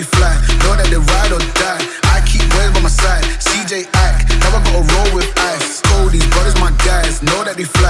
me fly. Know that they ride or die. I keep waves by my side. CJ Act. Now I gotta roll with ice. All these brothers, my guys, know that they fly.